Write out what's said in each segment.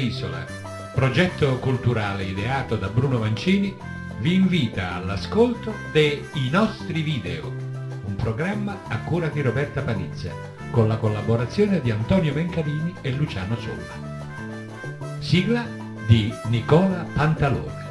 Isola, progetto culturale ideato da Bruno Mancini, vi invita all'ascolto dei nostri video, un programma a cura di Roberta Panizza, con la collaborazione di Antonio Mencalini e Luciano Solla. Sigla di Nicola Pantalone.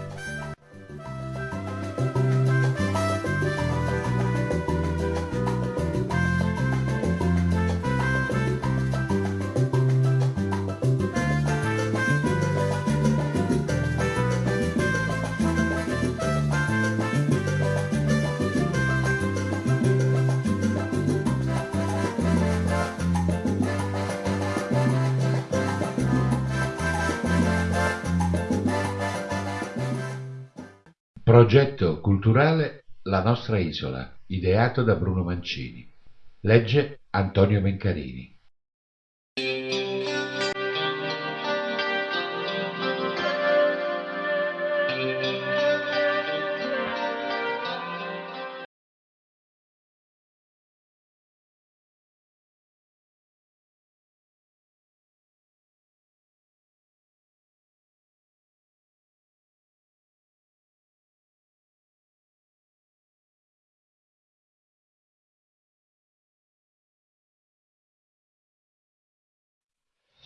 Progetto culturale La nostra isola, ideato da Bruno Mancini. Legge Antonio Mencarini.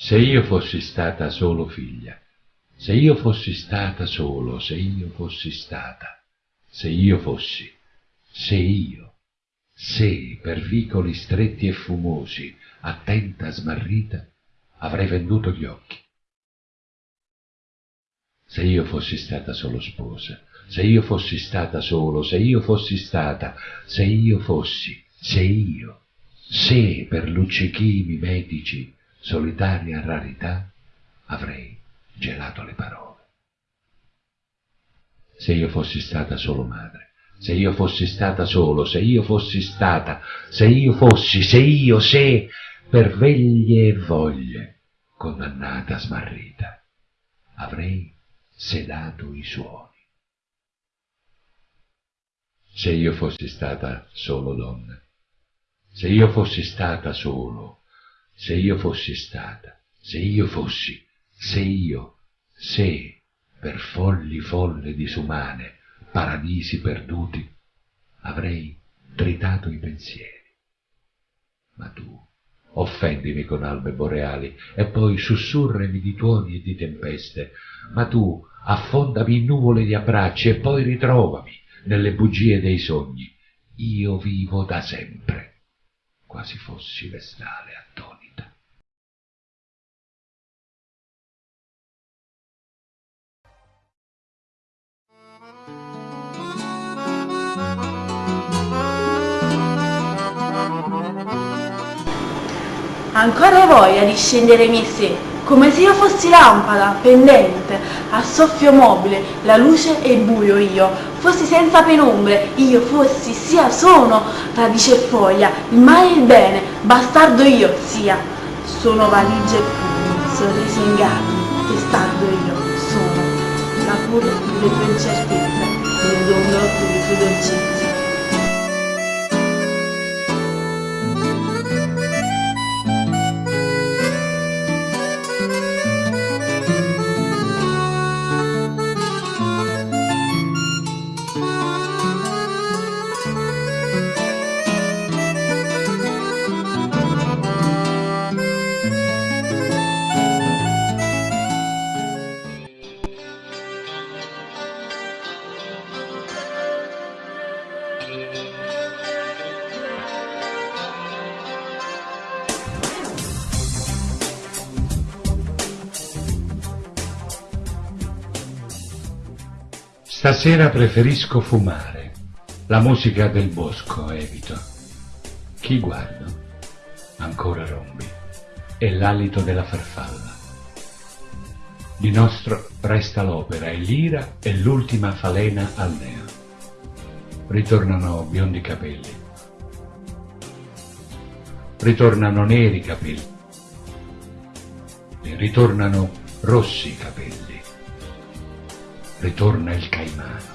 Se io fossi stata solo figlia, se io fossi stata solo, se io fossi stata, se io fossi, se io, se per vicoli stretti e fumosi, attenta, smarrita, avrei venduto gli occhi. Se io fossi stata solo sposa, se io fossi stata solo, se io fossi stata, se io fossi, se io, se per luccichi mimetici, solitaria rarità, avrei gelato le parole. Se io fossi stata solo madre, se io fossi stata solo, se io fossi stata, se io fossi, se io, se, per veglie e voglie, condannata, smarrita, avrei sedato i suoni. Se io fossi stata solo donna, se io fossi stata solo, se io fossi stata, se io fossi, se io, se, per folli folle disumane, paradisi perduti, avrei tritato i pensieri. Ma tu, offendimi con albe boreali, e poi sussurrami di tuoni e di tempeste, ma tu affondami in nuvole di abbracci e poi ritrovami nelle bugie dei sogni. Io vivo da sempre, quasi fossi vestale attonita. Ancora voglia di scendere in sé, come se io fossi lampada, pendente, a soffio mobile, la luce e il buio io, fossi senza penombre, io fossi, sia sono, radice e foglia, il male e il bene, bastardo io, sia, sono valigie e pugni, sorrisi inganni, testardo io, sono, la cura delle tue incertezze, il dondolo delle tue dolcezze. Stasera preferisco fumare, la musica del bosco evito. Chi guardo? Ancora rombi, e l'alito della farfalla. Di nostro resta l'opera e l'ira e l'ultima falena al neo. Ritornano biondi capelli. Ritornano neri capelli. Ritornano rossi capelli ritorna il caimano.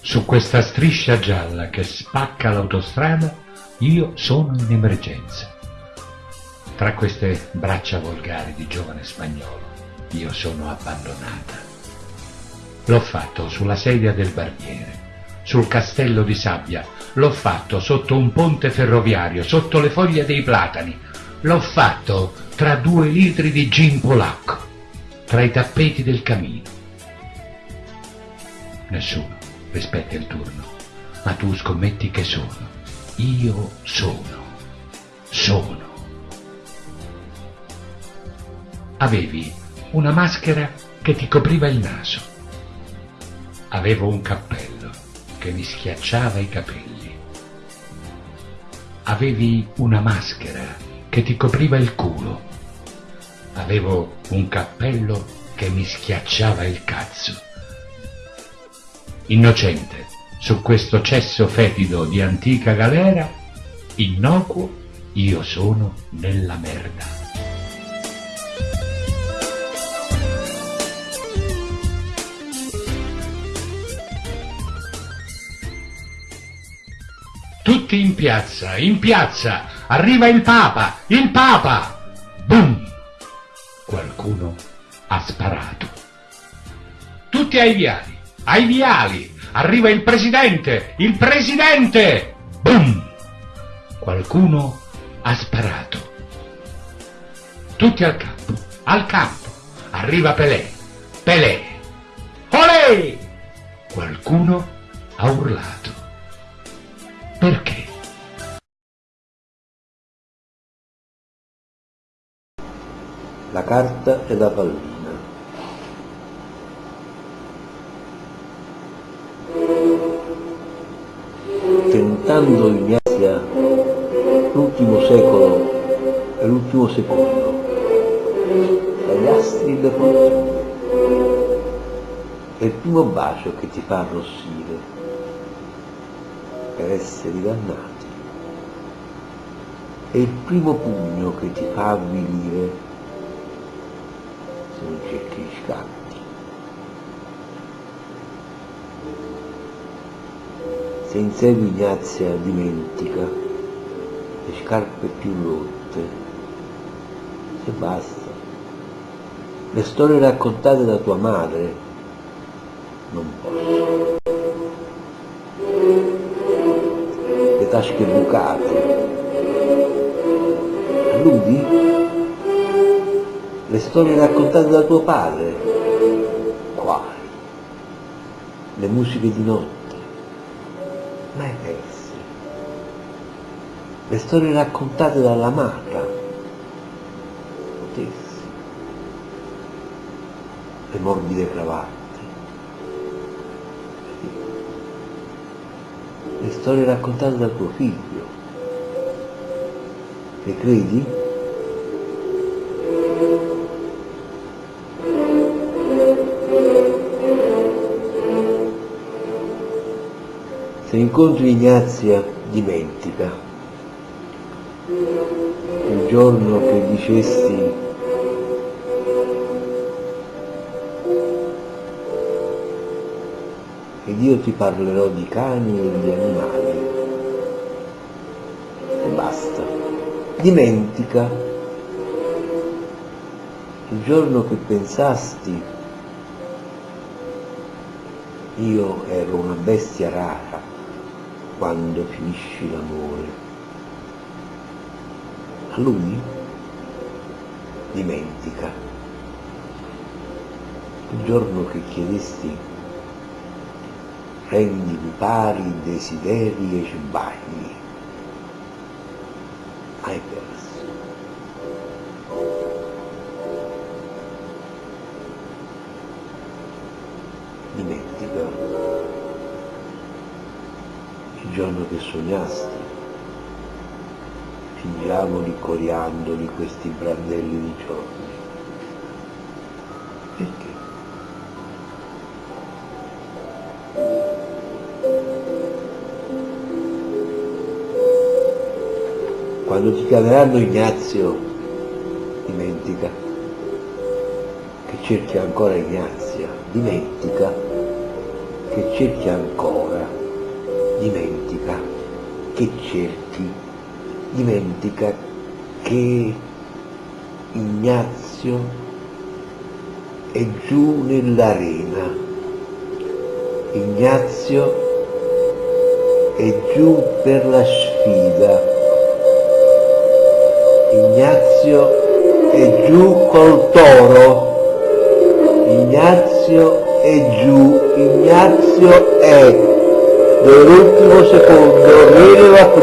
Su questa striscia gialla che spacca l'autostrada io sono in emergenza. Tra queste braccia volgari di giovane spagnolo io sono abbandonata. L'ho fatto sulla sedia del barbiere, sul castello di sabbia, l'ho fatto sotto un ponte ferroviario, sotto le foglie dei platani, l'ho fatto tra due litri di gin polacco, tra i tappeti del camino. Nessuno rispetta il turno, ma tu scommetti che sono. Io sono. Sono. Avevi una maschera che ti copriva il naso. Avevo un cappello che mi schiacciava i capelli. Avevi una maschera che ti copriva il culo. Avevo un cappello che mi schiacciava il cazzo. Innocente, su questo cesso fetido di antica galera, innocuo, io sono nella merda. Tutti in piazza, in piazza, arriva il Papa, il Papa! Boom! Qualcuno ha sparato. Tutti ai viali, ai viali, arriva il Presidente, il Presidente! Boom! Qualcuno ha sparato. Tutti al campo, al campo, arriva Pelé, Pelé! Olè! Qualcuno ha urlato. Perché? La carta è da pallina. Tentando Ignazia l'ultimo secolo e l'ultimo secondo, dagli astri le fortune, è il primo bacio che ti fa arrossire per esseri dannati. È il primo pugno che ti fa avvilire se non cerchi gli scatti. Se insegui Ignazia dimentica le scarpe più rotte, se basta. Le storie raccontate da tua madre non posso. Tasche bucate. Alludi? Le storie raccontate da tuo padre? Quali? Le musiche di notte? Mai perse. Le storie raccontate dall'amata? Potessi. Le morbide cravatte? Le storie raccontate da tuo figlio. Le credi? Se incontri Ignazia, dimentica. Il giorno che dicesti ed io ti parlerò di cani e di animali. E basta. Dimentica il giorno che pensasti io ero una bestia rara quando finisci l'amore. A lui dimentica il giorno che chiedesti rendimi pari desideri e sbagli. Hai perso. Dimentica il giorno che sognasti, fingiamo coriandoli questi brandelli di giorni. Quando ti chiameranno Ignazio, dimentica che cerchi ancora Ignazia, dimentica che cerchi ancora dimentica che cerchi, dimentica che Ignazio è giù nell'arena. Ignazio è giù per la sfida. Ignazio è giù col toro. Ignazio è giù. Ignazio è dove l'ultimo secondo viene va più,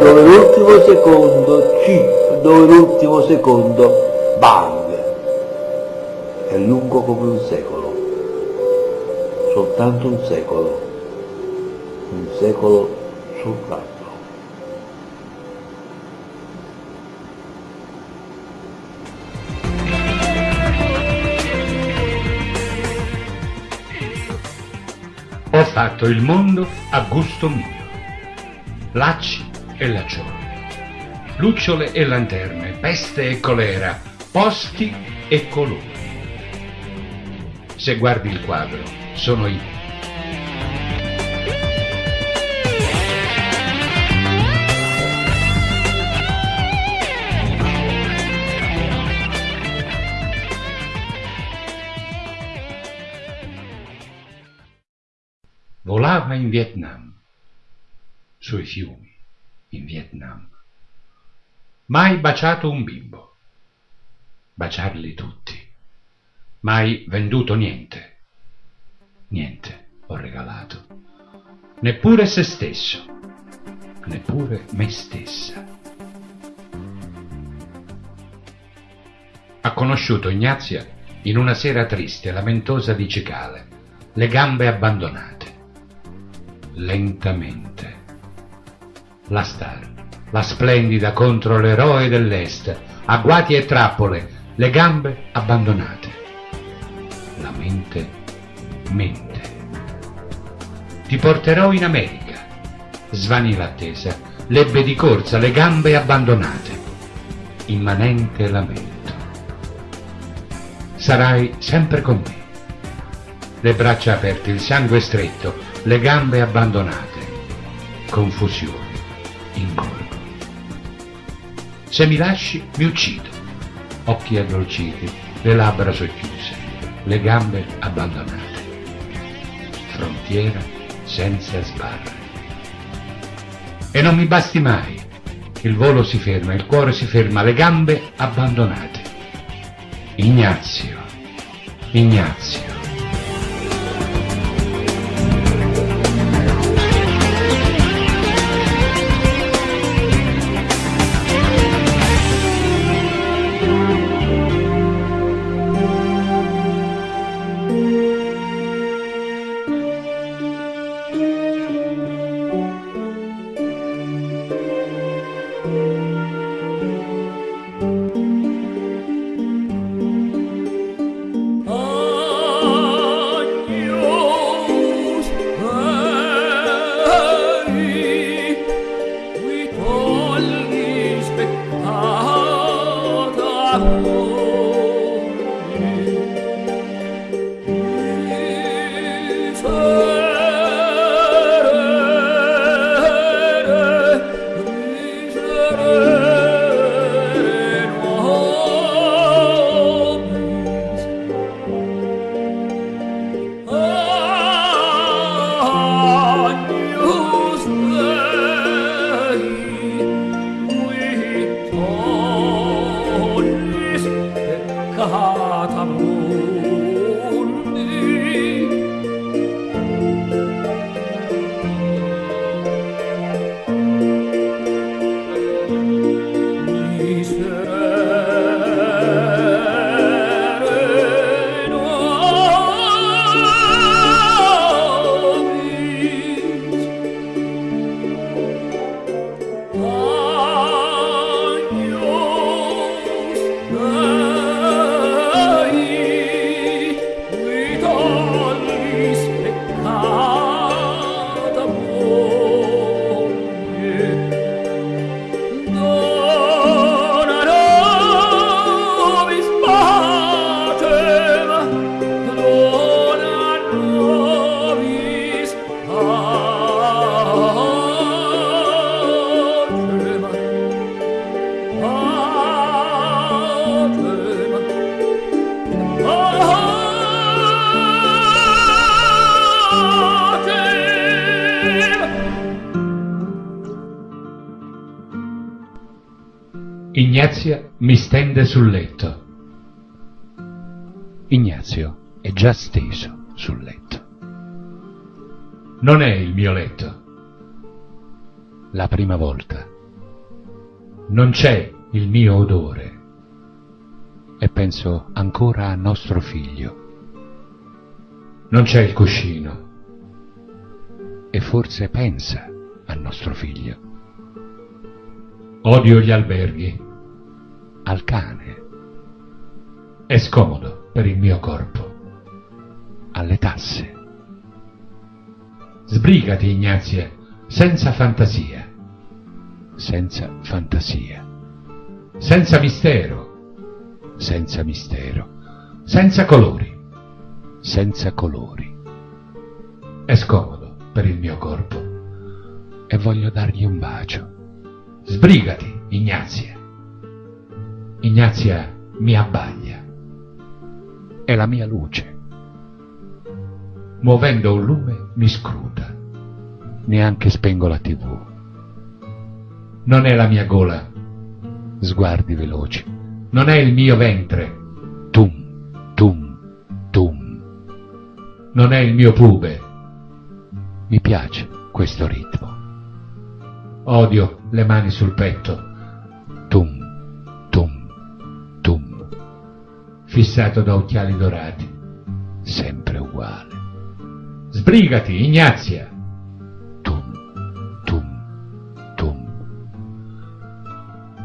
dove l'ultimo secondo chip, dove l'ultimo secondo bang. È lungo come un secolo, soltanto un secolo, un secolo soltanto. Fatto il mondo a gusto mio. Lacci e laccioli, lucciole e lanterne, peste e colera, posti e colori. Se guardi il quadro, sono io. Volava in Vietnam, sui fiumi, in Vietnam. Mai baciato un bimbo, baciarli tutti. Mai venduto niente, niente ho regalato, neppure se stesso, neppure me stessa. Ha conosciuto Ignazia in una sera triste, lamentosa di cicale, le gambe abbandonate lentamente. La star, la splendida contro l'eroe dell'Est, agguati e trappole, le gambe abbandonate. La mente mente. Ti porterò in America. Svanì l'attesa, l'ebbe di corsa, le gambe abbandonate. Immanente lamento. Sarai sempre con me. Le braccia aperte, il sangue stretto, le gambe abbandonate, confusione, ingorgo. Se mi lasci, mi uccido. Occhi addolciti, le labbra socchiuse, le gambe abbandonate. Frontiera senza sbarre. E non mi basti mai. Il volo si ferma, il cuore si ferma, le gambe abbandonate. Ignazio, Ignazio. Stende sul letto. Ignazio è già steso sul letto. Non è il mio letto. La prima volta. Non c'è il mio odore. E penso ancora a nostro figlio. Non c'è il cuscino. E forse pensa a nostro figlio. Odio gli alberghi. Al cane. È scomodo per il mio corpo. Alle tasse. Sbrigati, Ignazia, senza fantasia. Senza fantasia. Senza mistero. Senza mistero. Senza colori. Senza colori. È scomodo per il mio corpo. E voglio dargli un bacio. Sbrigati, Ignazia. Ignazia mi abbaglia. È la mia luce. Muovendo un lume mi scruta. Neanche spengo la tv. Non è la mia gola. Sguardi veloci. Non è il mio ventre. Tum, tum, tum. Non è il mio pube. Mi piace questo ritmo. Odio le mani sul petto. Fissato da occhiali dorati. Sempre uguale. Sbrigati, Ignazia. Tum, tum, tum.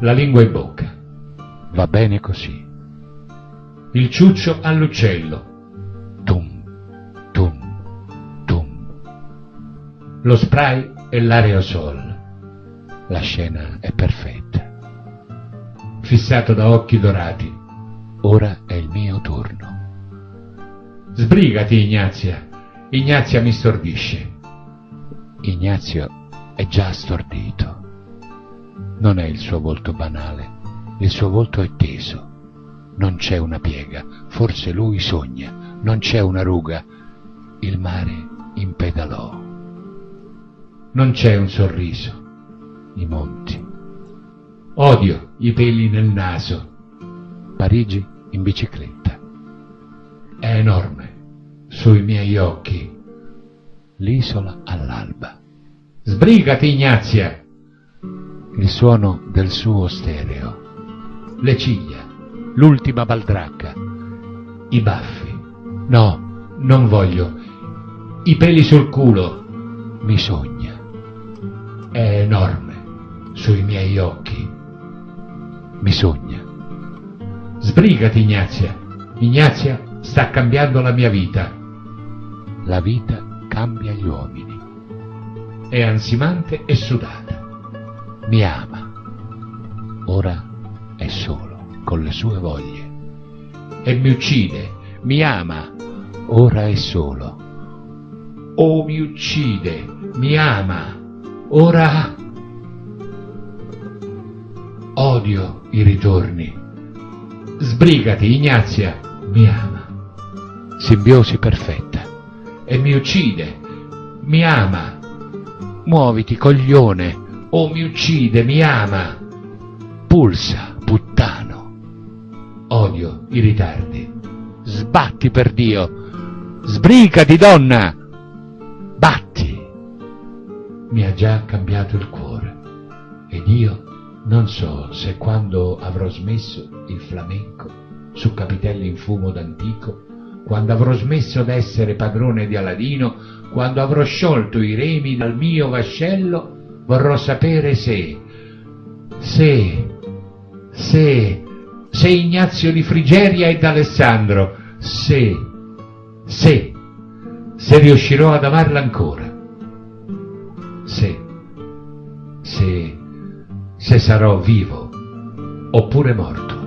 La lingua in bocca. Va bene così. Il ciuccio all'uccello. Tum, tum, tum. Lo spray e l'aerosol. La scena è perfetta. Fissato da occhi dorati. Ora è il mio turno. Sbrigati, Ignazia. Ignazia mi stordisce. Ignazio è già stordito. Non è il suo volto banale, il suo volto è teso. Non c'è una piega, forse lui sogna, non c'è una ruga. Il mare impedalò. Non c'è un sorriso. I monti. Odio i peli nel naso. Parigi in bicicletta. È enorme. Sui miei occhi. L'isola all'alba. Sbrigati, Ignazia. Il suono del suo stereo. Le ciglia. L'ultima baldracca. I baffi. No, Non voglio. I peli sul culo. mi sogna. È enorme. Sui miei occhi. Mi sogna. Sbrigati, Ignazia. Ignazia sta cambiando la mia vita. La vita cambia gli uomini. È ansimante e sudata. Mi ama. Ora è solo, con le sue voglie. E mi uccide. Mi ama. Ora è solo. Oh, mi uccide. Mi ama. Ora... Odio i ritorni. Sbrigati, Ignazia. Mi ama. Simbiosi perfetta. E mi uccide. Mi ama. Muoviti, coglione. Oh, mi uccide. Mi ama. Pulsa, puttano. Odio i ritardi. Sbatti per Dio. Sbrigati, donna. Batti. Mi ha già cambiato il cuore. Ed io non so se quando avrò smesso il flamenco su capitelli in fumo d'antico, quando avrò smesso d'essere padrone di Aladino, quando avrò sciolto i remi dal mio vascello, vorrò sapere se, se, se, se Ignazio di Frigeria e d'Alessandro, se, se, se riuscirò ad amarla ancora, se, se, se sarò vivo oppure morto.